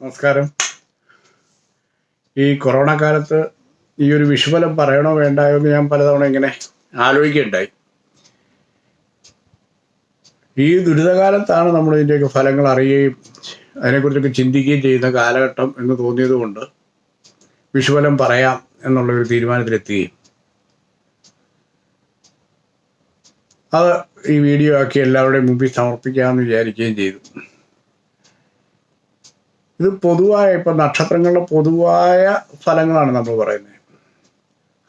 നമസ്കാരം. ഈ കൊറോണ കാലത്ത് ഈ ഒരു വിഷുഫലം പറയണോ വേണ്ടായോ എന്ന് ഞാൻ പലതവണ ഇങ്ങനെ ആലോചിക്കുകയുണ്ടായി. ഈ ദുരിതകാലത്താണ് നമ്മൾ ഇതിന്റെയൊക്കെ ഫലങ്ങൾ അറിയുകയും അതിനെക്കുറിച്ചൊക്കെ ചിന്തിക്കുകയും ചെയ്യുന്ന കാലഘട്ടം എന്ന് തോന്നിയതുകൊണ്ട് വിഷുഫലം പറയാം എന്നുള്ളൊരു തീരുമാനത്തിലെത്തുകയും. അത് ഈ വീഡിയോ ആക്കി എല്ലാവരുടെയും മുമ്പിൽ സമർപ്പിക്കാമെന്ന് വിചാരിക്കുകയും ചെയ്തു. ഇത് പൊതുവായ ഇപ്പം നക്ഷത്രങ്ങളുടെ പൊതുവായ ഫലങ്ങളാണ് നമ്മൾ പറയുന്നത്.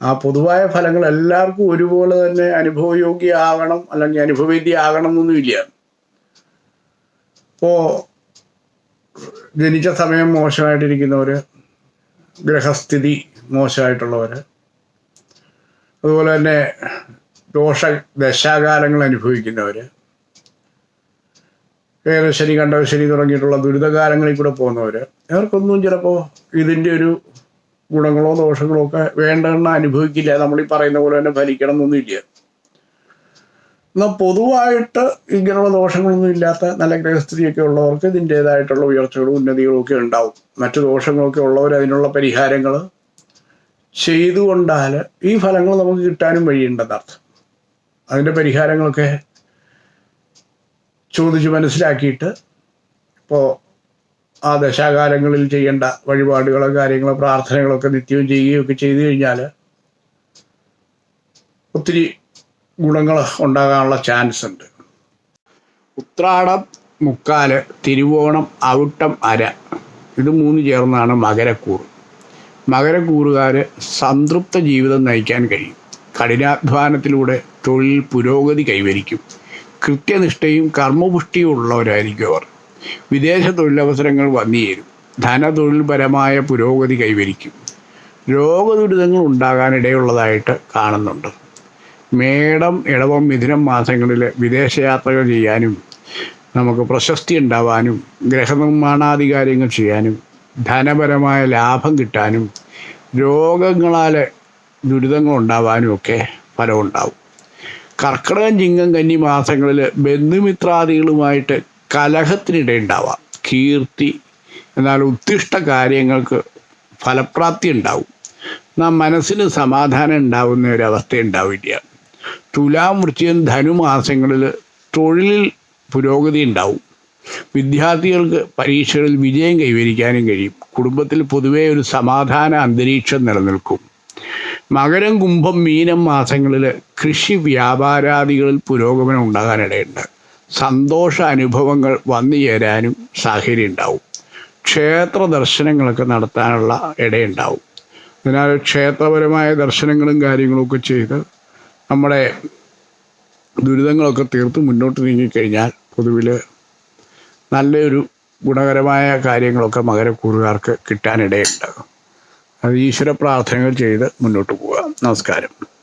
ആ പൊതുവായ ഫലങ്ങൾ എല്ലാവർക്കും ഒരുപോലെ തന്നെ അനുഭവയോഗ്യമാകണം അല്ലെങ്കിൽ അനുഭവവേദ്യമാകണം എന്നൊന്നുമില്ല ഇപ്പോൾ ജനിച്ച സമയം മോശമായിട്ടിരിക്കുന്നവർ ഗ്രഹസ്ഥിതി മോശമായിട്ടുള്ളവർ അതുപോലെ തന്നെ ദോഷ ദശാകാലങ്ങൾ അനുഭവിക്കുന്നവർ ഏകശനി കണ്ടശനി തുടങ്ങിയിട്ടുള്ള ദുരിതകാലങ്ങളിൽ കൂടെ പോകുന്നവർ അവർക്കൊന്നും ചിലപ്പോൾ ഇതിന്റെ ഒരു ഗുണങ്ങളോ ദോഷങ്ങളോ ഒക്കെ വേണ്ടെന്ന് അനുഭവിക്കില്ല. നമ്മൾ ഈ പറയുന്ന പോലെ തന്നെ ഫലിക്കണം എന്നൊന്നുമില്ല എന്നാൽ പൊതുവായിട്ട് ഇങ്ങനെയുള്ള ദോഷങ്ങളൊന്നും ഇല്ലാത്ത നല്ല ഗ്രഹസ്ഥിതിയൊക്കെ ഉള്ളവർക്ക് ഇതിന്റേതായിട്ടുള്ള ഉയർച്ചകളും ഉന്നതികളും ഒക്കെ ഉണ്ടാവും. മറ്റു ദോഷങ്ങളൊക്കെ ഉള്ളവർ അതിനുള്ള പരിഹാരങ്ങൾ ചെയ്തുകൊണ്ടാൽ ഈ ഫലങ്ങൾ നമുക്ക് കിട്ടാനും വഴിയുണ്ടെന്നർത്ഥം. അതിന്റെ പരിഹാരങ്ങളൊക്കെ ചോദിച്ച് മനസ്സിലാക്കിയിട്ട് ഇപ്പോൾ ആ ദശാകാലങ്ങളിൽ ചെയ്യേണ്ട വഴിപാടുകളോ കാര്യങ്ങളോ പ്രാർത്ഥനകളൊക്കെ നിത്യവും ചെയ്യുകയൊക്കെ ചെയ്തു കഴിഞ്ഞാൽ ഒത്തിരി ഗുണങ്ങൾ ഉണ്ടാകാനുള്ള ചാൻസ് ഉണ്ട്. ഉത്രാടം മുക്കാൽ തിരുവോണം അവിട്ടം അര. ഇത് മൂന്ന് ചേർന്നാണ് മകരക്കൂർ മകരക്കൂറുകാർ സംതൃപ്ത ജീവിതം നയിക്കാൻ കഴിയും. കഠിനാധ്വാനത്തിലൂടെ തൊഴിൽ പുരോഗതി കൈവരിക്കും. കൃത്യനിഷ്ഠയും കർമ്മപുഷ്ടിയും ഉള്ളവരായിരിക്കും അവർ. വിദേശ തൊഴിലവസരങ്ങൾ വന്നുചേരും ധനതൊഴിൽപരമായ പുരോഗതി കൈവരിക്കും. രോഗദുരിതങ്ങൾ ഉണ്ടാകാനിടയുള്ളതായിട്ട് കാണുന്നുണ്ട്. മേടം ഇടവം മിഥുനം മാസങ്ങളിൽ വിദേശയാത്രകൾ ചെയ്യാനും നമുക്ക് പ്രശസ്തി ഉണ്ടാവാനും ഗ്രഹനിർമ്മാണാധികാരങ്ങൾ ചെയ്യാനും ധനപരമായ ലാഭം കിട്ടാനും രോഗങ്ങളാൽ ദുരിതങ്ങൾ ഉണ്ടാവാനും ഒക്കെ ഫലമുണ്ടാവും. കർക്കിടകം ചിങ്ങം കന്നി മാസങ്ങളിൽ ബന്ധുമിത്രാദികളുമായിട്ട് കലഹത്തിനിടയുണ്ടാവാം. കീർത്തി എന്നാൽ ഉദ്ദിഷ്ട കാര്യങ്ങൾക്ക് ഫലപ്രാപ്തി ഉണ്ടാവും. നാം മനസ്സിന് സമാധാനം ഉണ്ടാവുന്ന ഒരവസ്ഥ ഉണ്ടാവില്ല. തുലാം വൃശ്ചികം ധനുമാസങ്ങളിൽ തൊഴിലിൽ പുരോഗതി ഉണ്ടാവും. വിദ്യാർത്ഥികൾക്ക് പരീക്ഷകളിൽ വിജയം കൈവരിക്കാനും കഴിയും. കുടുംബത്തിൽ പൊതുവേ ഒരു സമാധാന അന്തരീക്ഷം നിലനിൽക്കും. മകരം കുംഭം മീനം മാസങ്ങളിൽ കൃഷി വ്യാപാരാദികളിൽ പുരോഗമനം ഉണ്ടാകാനിടയുണ്ട്. സന്തോഷ അനുഭവങ്ങൾ വന്നു ചേരാനും സാഹചര്യം ഉണ്ടാവും. ക്ഷേത്ര ദർശനങ്ങളൊക്കെ നടത്താനുള്ള ഇടയുണ്ടാവും. അതിനാൽ ക്ഷേത്രപരമായ ദർശനങ്ങളും കാര്യങ്ങളൊക്കെ ചെയ്ത് നമ്മുടെ ദുരിതങ്ങളൊക്കെ തീർത്ത് മുന്നോട്ട് നീങ്ങിക്കഴിഞ്ഞാൽ പൊതുവിൽ നല്ലൊരു ഗുണകരമായ കാര്യങ്ങളൊക്കെ മകരക്കൂറുകാർക്ക് കിട്ടാനിടയുണ്ട്. അത് ഈശ്വര പ്രാർത്ഥനകൾ ചെയ്ത് മുന്നോട്ട് പോവുക. നമസ്കാരം.